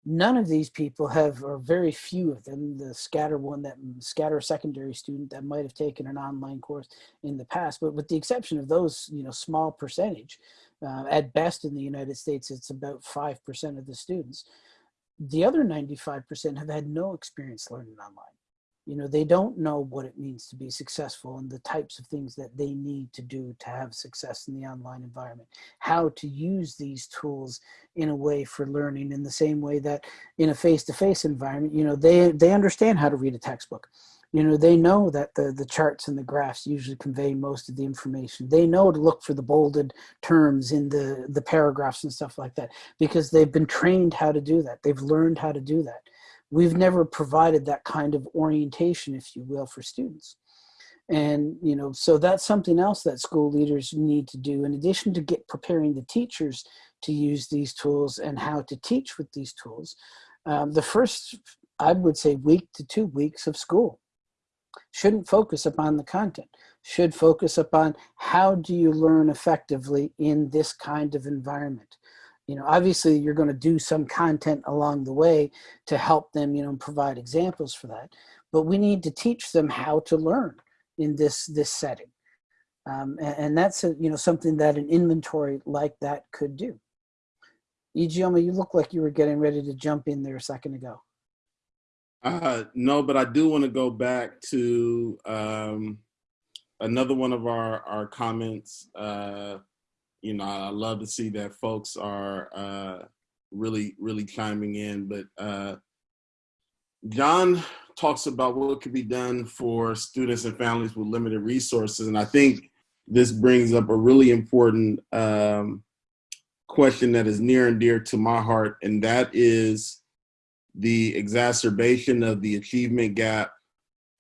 none of these people have, or very few of them, the scatter one that scatter secondary student that might have taken an online course in the past, but with the exception of those, you know, small percentage, uh, at best in the United States, it's about 5% of the students. The other 95% have had no experience learning online you know they don't know what it means to be successful and the types of things that they need to do to have success in the online environment. How to use these tools in a way for learning in the same way that in a face-to-face -face environment you know they they understand how to read a textbook. You know they know that the the charts and the graphs usually convey most of the information. They know to look for the bolded terms in the the paragraphs and stuff like that because they've been trained how to do that. They've learned how to do that we've never provided that kind of orientation, if you will, for students. And, you know, so that's something else that school leaders need to do in addition to get preparing the teachers to use these tools and how to teach with these tools. Um, the first, I would say week to two weeks of school shouldn't focus upon the content, should focus upon how do you learn effectively in this kind of environment you know, obviously you're going to do some content along the way to help them, you know, provide examples for that. But we need to teach them how to learn in this this setting. Um, and, and, that's, a, you know, something that an inventory like that could do. Ijeoma, you look like you were getting ready to jump in there a second ago. Uh, no, but I do want to go back to um, another one of our, our comments uh, you know, I love to see that folks are uh, really, really chiming in. But uh, John talks about what could be done for students and families with limited resources. And I think this brings up a really important um, question that is near and dear to my heart, and that is the exacerbation of the achievement gap,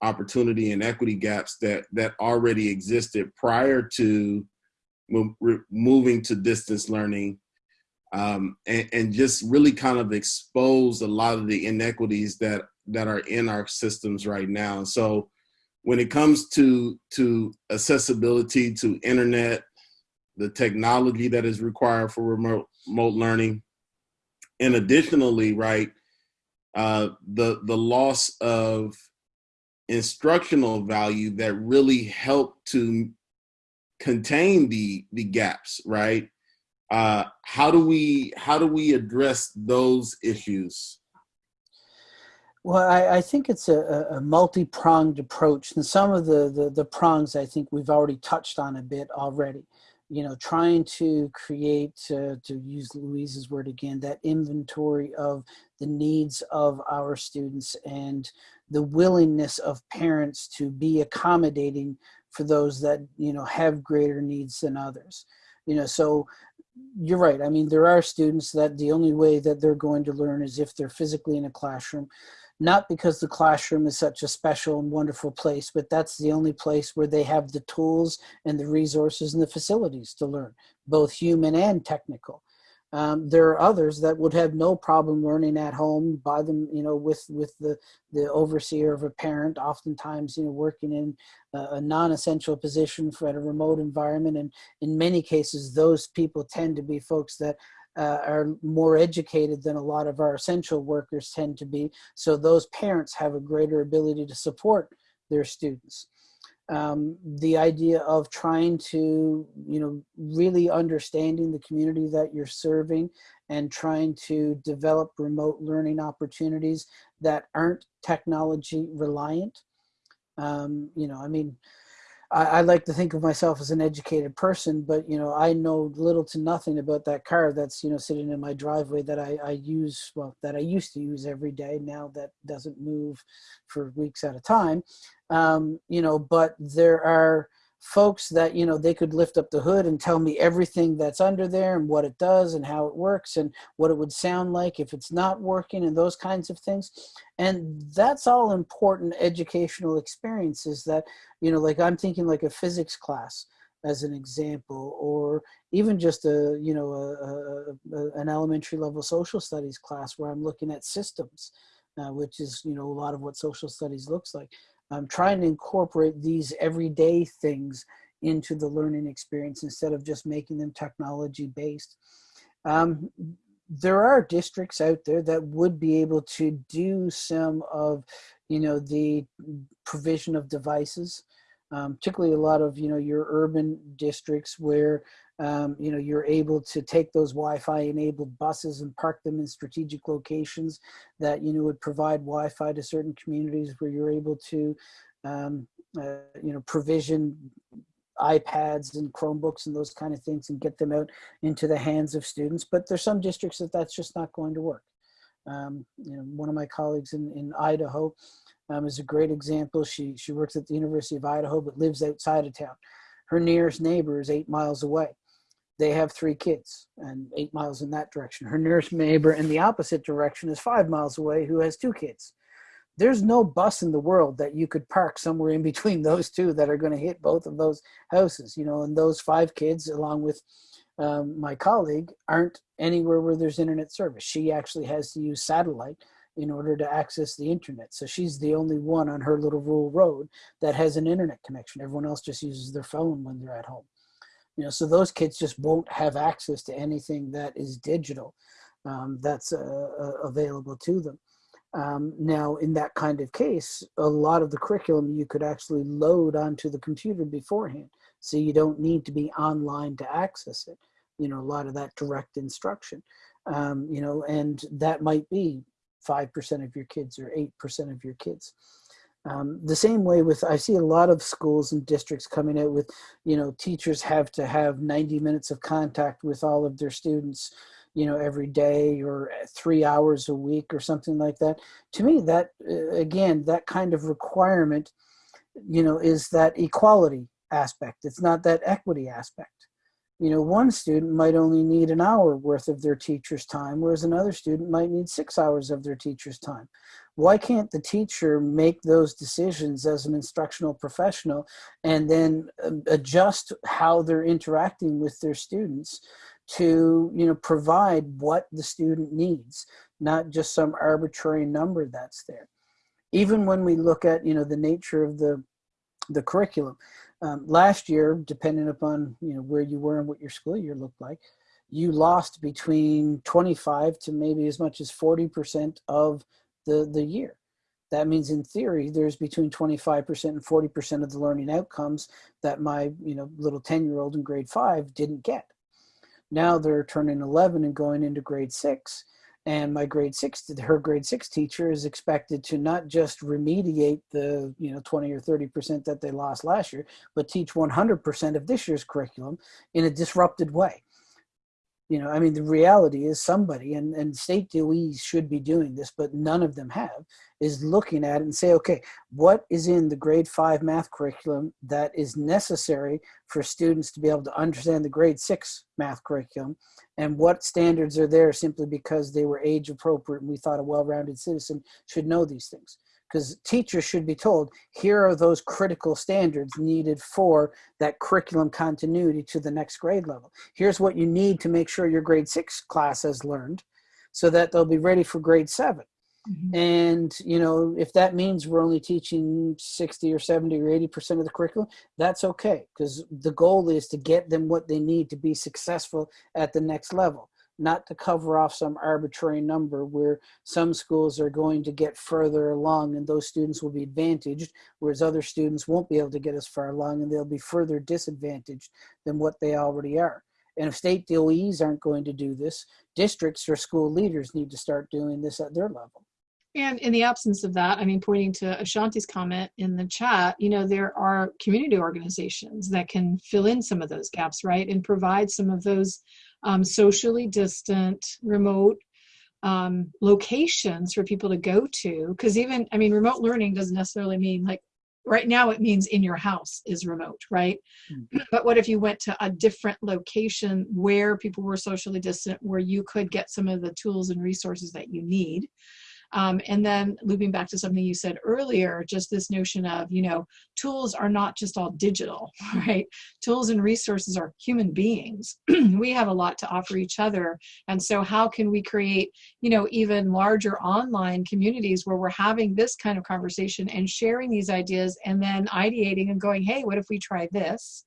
opportunity and equity gaps that, that already existed prior to moving to distance learning um, and, and, just really kind of expose a lot of the inequities that that are in our systems right now. So when it comes to to accessibility to internet, the technology that is required for remote, remote learning, and additionally, right, uh, the the loss of instructional value that really helped to contain the the gaps, right? Uh, how do we how do we address those issues? Well, I, I think it's a, a multi-pronged approach, and some of the, the the prongs I think we've already touched on a bit already. You know, trying to create, uh, to use Louise's word again, that inventory of the needs of our students and the willingness of parents to be accommodating for those that you know have greater needs than others. You know, so you're right. I mean, there are students that the only way that they're going to learn is if they're physically in a classroom not because the classroom is such a special and wonderful place, but that's the only place where they have the tools and the resources and the facilities to learn, both human and technical. Um, there are others that would have no problem learning at home by them, you know, with with the the overseer of a parent. Oftentimes, you know, working in a, a non-essential position for at a remote environment, and in many cases, those people tend to be folks that uh, are more educated than a lot of our essential workers tend to be. So those parents have a greater ability to support their students. Um, the idea of trying to, you know, really understanding the community that you're serving and trying to develop remote learning opportunities that aren't technology reliant. Um, you know, I mean, I, I, like to think of myself as an educated person, but you know, I know little to nothing about that car that's you know sitting in my driveway that I, I use well that I used to use every day. Now that doesn't move for weeks at a time. Um, you know, but there are folks that you know they could lift up the hood and tell me everything that's under there and what it does and how it works and what it would sound like if it's not working and those kinds of things. And that's all important educational experiences that you know like i'm thinking like a physics class as an example or even just a you know a, a, an elementary level social studies class where i'm looking at systems uh, which is you know a lot of what social studies looks like I'm trying to incorporate these everyday things into the learning experience instead of just making them technology based. Um, there are districts out there that would be able to do some of, you know, the provision of devices, um, particularly a lot of, you know, your urban districts where um, you know, you're able to take those Wi-Fi enabled buses and park them in strategic locations that, you know, would provide Wi-Fi to certain communities where you're able to, um, uh, you know, provision iPads and Chromebooks and those kind of things and get them out into the hands of students. But there's some districts that that's just not going to work. Um, you know, one of my colleagues in, in Idaho um, is a great example. She, she works at the University of Idaho, but lives outside of town. Her nearest neighbor is eight miles away they have three kids and eight miles in that direction. Her nearest neighbor in the opposite direction is five miles away who has two kids. There's no bus in the world that you could park somewhere in between those two that are going to hit both of those houses, you know, and those five kids, along with um, my colleague, aren't anywhere where there's internet service. She actually has to use satellite in order to access the internet. So she's the only one on her little rural road that has an internet connection. Everyone else just uses their phone when they're at home you know so those kids just won't have access to anything that is digital um, that's uh, uh, available to them. Um, now in that kind of case a lot of the curriculum you could actually load onto the computer beforehand so you don't need to be online to access it you know a lot of that direct instruction. Um, you know and that might be 5% of your kids or 8% of your kids um, the same way with, I see a lot of schools and districts coming out with, you know, teachers have to have 90 minutes of contact with all of their students, you know, every day or three hours a week or something like that. To me, that, uh, again, that kind of requirement, you know, is that equality aspect. It's not that equity aspect you know, one student might only need an hour worth of their teacher's time, whereas another student might need six hours of their teacher's time. Why can't the teacher make those decisions as an instructional professional and then um, adjust how they're interacting with their students to, you know, provide what the student needs, not just some arbitrary number that's there. Even when we look at, you know, the nature of the, the curriculum, um, last year, depending upon you know where you were and what your school year looked like, you lost between 25 to maybe as much as 40% of the, the year. That means in theory, there's between 25% and 40% of the learning outcomes that my you know little 10 year old in grade five didn't get. Now they're turning 11 and going into grade six and my grade six her grade six teacher is expected to not just remediate the you know 20 or 30 percent that they lost last year but teach 100 percent of this year's curriculum in a disrupted way you know i mean the reality is somebody and, and state does should be doing this but none of them have is looking at it and say okay what is in the grade five math curriculum that is necessary for students to be able to understand the grade six math curriculum? And what standards are there simply because they were age appropriate and we thought a well-rounded citizen should know these things because teachers should be told here are those critical standards needed for that curriculum continuity to the next grade level. Here's what you need to make sure your grade six class has learned so that they'll be ready for grade 7 mm-hmm. And, you know, if that means we're only teaching 60 or 70 or 80% of the curriculum, that's okay because the goal is to get them what they need to be successful at the next level not to cover off some arbitrary number where some schools are going to get further along and those students will be advantaged, whereas other students won't be able to get as far along and they'll be further disadvantaged than what they already are. And if state DOEs aren't going to do this, districts or school leaders need to start doing this at their level. And in the absence of that, I mean, pointing to Ashanti's comment in the chat, you know, there are community organizations that can fill in some of those gaps, right? And provide some of those um, socially distant, remote um, locations for people to go to. Because even, I mean, remote learning doesn't necessarily mean like right now it means in your house is remote, right? Mm-hmm. But what if you went to a different location where people were socially distant, where you could get some of the tools and resources that you need? Um, and then looping back to something you said earlier, just this notion of, you know, tools are not just all digital, right? Tools and resources are human beings. we have a lot to offer each other. And so how can we create, you know, even larger online communities where we're having this kind of conversation and sharing these ideas and then ideating and going, hey, what if we try this?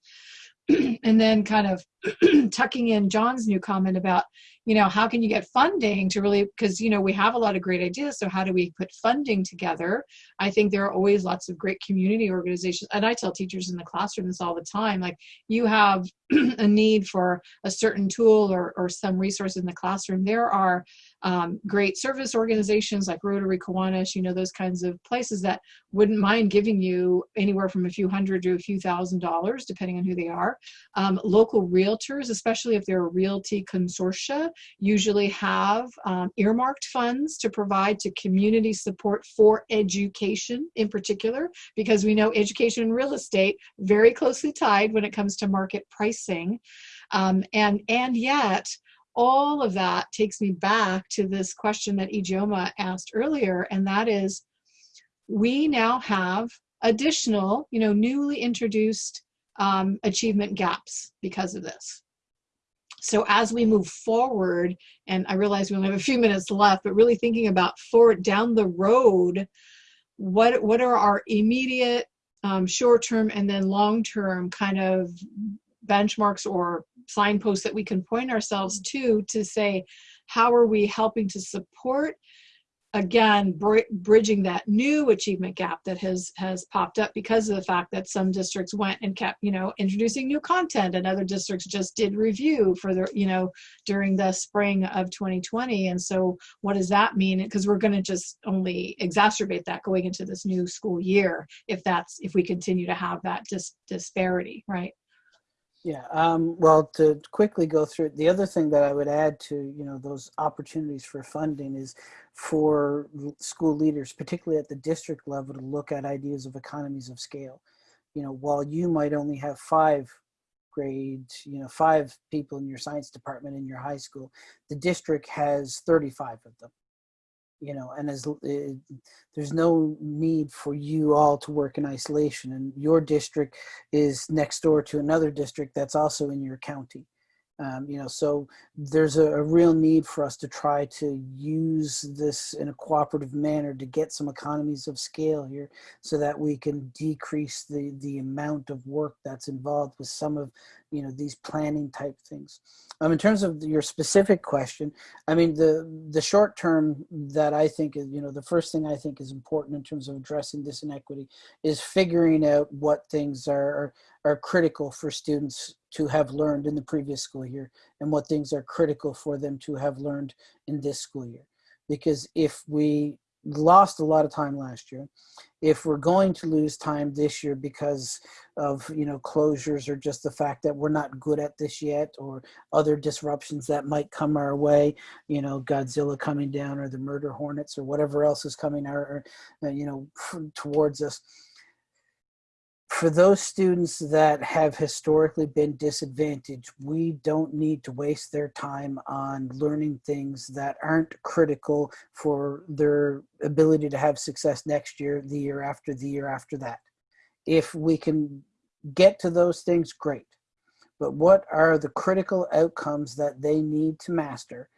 and then kind of tucking in John's new comment about, you know, how can you get funding to really, because, you know, we have a lot of great ideas. So how do we put funding together? I think there are always lots of great community organizations. And I tell teachers in the classroom this all the time, like you have a need for a certain tool or, or some resource in the classroom. There are um, great service organizations like Rotary Kiwanis, you know, those kinds of places that wouldn't mind giving you anywhere from a few hundred to a few thousand dollars, depending on who they are. Um, local realtors, especially if they're a realty consortia, usually have um, earmarked funds to provide to community support for education in particular, because we know education and real estate very closely tied when it comes to market pricing. Um, and, and yet, all of that takes me back to this question that Ijeoma asked earlier, and that is, we now have additional, you know, newly introduced um, achievement gaps because of this. So as we move forward, and I realize we only have a few minutes left, but really thinking about forward down the road, what what are our immediate, um, short-term, and then long-term kind of benchmarks or signposts that we can point ourselves to to say, how are we helping to support again br bridging that new achievement gap that has has popped up because of the fact that some districts went and kept you know introducing new content and other districts just did review for the you know during the spring of 2020 and so what does that mean? Because we're going to just only exacerbate that going into this new school year if that's if we continue to have that dis disparity right yeah, um, well, to quickly go through the other thing that I would add to you know those opportunities for funding is for school leaders, particularly at the district level, to look at ideas of economies of scale. You know, while you might only have five grades, you know, five people in your science department in your high school, the district has 35 of them you know and as uh, there's no need for you all to work in isolation and your district is next door to another district that's also in your county um, you know, so there's a, a, real need for us to try to use this in a cooperative manner to get some economies of scale here so that we can decrease the, the amount of work that's involved with some of, you know, these planning type things. Um, in terms of your specific question, I mean, the, the short term that I think is, you know, the first thing I think is important in terms of addressing this inequity is figuring out what things are, are, are critical for students to have learned in the previous school year and what things are critical for them to have learned in this school year. because if we lost a lot of time last year, if we're going to lose time this year because of you know closures or just the fact that we're not good at this yet or other disruptions that might come our way you know godzilla coming down or the murder hornets or whatever else is coming our uh, you know towards us for those students that have historically been disadvantaged, we don't need to waste their time on learning things that aren't critical for their ability to have success next year, the year after, the year after that. If we can get to those things, great. But what are the critical outcomes that they need to master?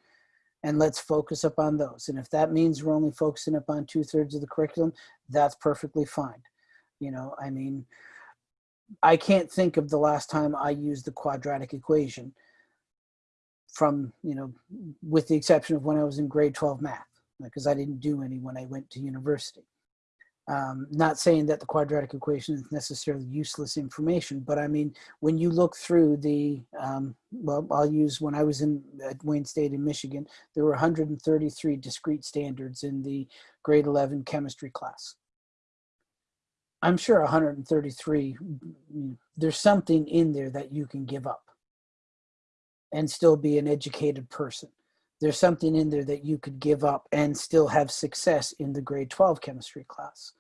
And let's focus up on those. And if that means we're only focusing up on two thirds of the curriculum, that's perfectly fine. You know, I mean, I can't think of the last time I used the quadratic equation from, you know, with the exception of when I was in grade 12 math, because I didn't do any when I went to university. Um, not saying that the quadratic equation is necessarily useless information, but I mean, when you look through the, um, well, I'll use when I was in at Wayne State in Michigan, there were 133 discrete standards in the grade 11 chemistry class. I'm sure 133, mm, there's something in there that you can give up and still be an educated person. There's something in there that you could give up and still have success in the grade 12 chemistry class.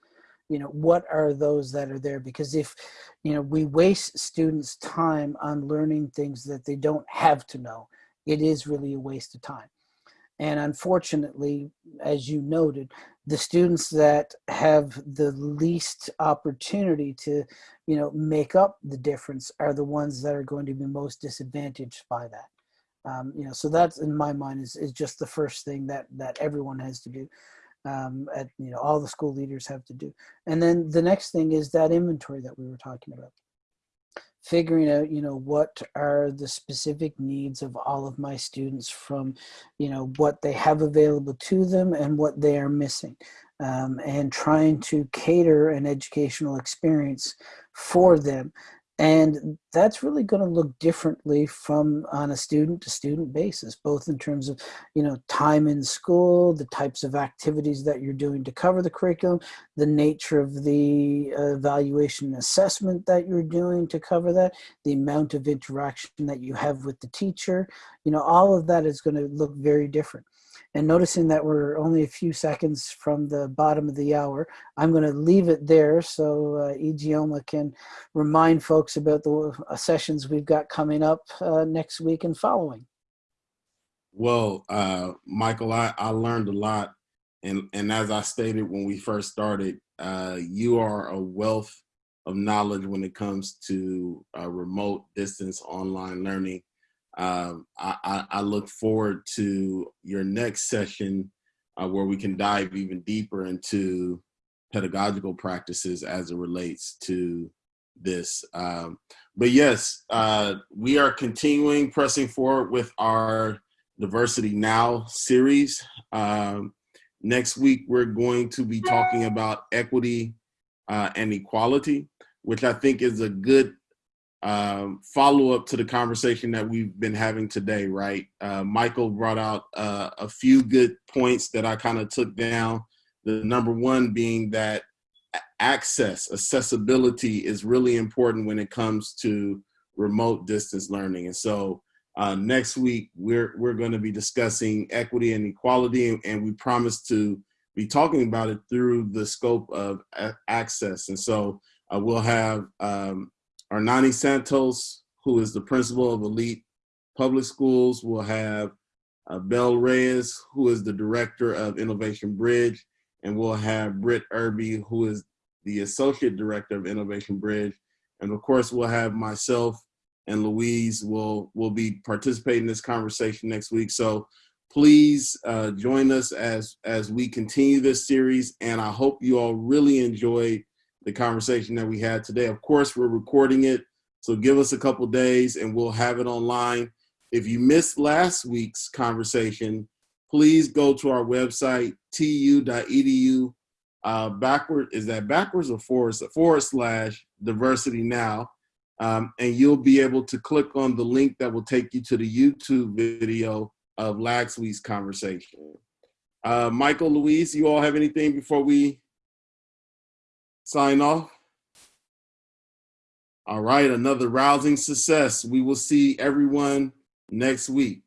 You know, what are those that are there? Because if, you know, we waste students' time on learning things that they don't have to know, it is really a waste of time. And unfortunately, as you noted, the students that have the least opportunity to, you know, make up the difference are the ones that are going to be most disadvantaged by that. Um, you know, so that's in my mind is, is just the first thing that that everyone has to do. Um, at you know, all the school leaders have to do. And then the next thing is that inventory that we were talking about figuring out you know what are the specific needs of all of my students from you know what they have available to them and what they are missing um, and trying to cater an educational experience for them and that's really going to look differently from on a student to student basis both in terms of you know time in school the types of activities that you're doing to cover the curriculum the nature of the uh, evaluation assessment that you're doing to cover that the amount of interaction that you have with the teacher. You know all of that is going to look very different and noticing that we're only a few seconds from the bottom of the hour, I'm going to leave it there so uh, can remind folks about the uh, sessions we've got coming up uh, next week and following. Well, uh, Michael, I, I learned a lot. And, and as I stated when we first started, uh, you are a wealth of knowledge when it comes to uh, remote distance online learning um, I, I, look forward to your next session uh, where we can dive even deeper into pedagogical practices as it relates to this. Um, but yes, uh, we are continuing pressing forward with our Diversity Now series. Um, next week, we're going to be talking about equity uh, and equality, which I think is a good um, follow up to the conversation that we've been having today, right? Uh, Michael brought out uh, a few good points that I kind of took down. The number one being that access, accessibility is really important when it comes to remote distance learning. And so uh, next week, we're, we're going to be discussing equity and equality, and, we promise to be talking about it through the scope of access. And so uh, we'll have um, Arnani Santos, who is the principal of Elite Public Schools, will have uh, Bell Reyes, who is the director of Innovation Bridge, and we'll have Britt Irby, who is the associate director of Innovation Bridge. And of course, we'll have myself and Louise will will be participating in this conversation next week. So please uh, join us as as we continue this series. And I hope you all really enjoyed the conversation that we had today. Of course, we're recording it, so give us a couple days and we'll have it online. If you missed last week's conversation, please go to our website, tu.edu. Uh, backward, is that backwards or forward, forward slash diversity now? Um, and you'll be able to click on the link that will take you to the YouTube video of last week's conversation. Uh, Michael, Louise, you all have anything before we sign off? All right, another rousing success. We will see everyone next week.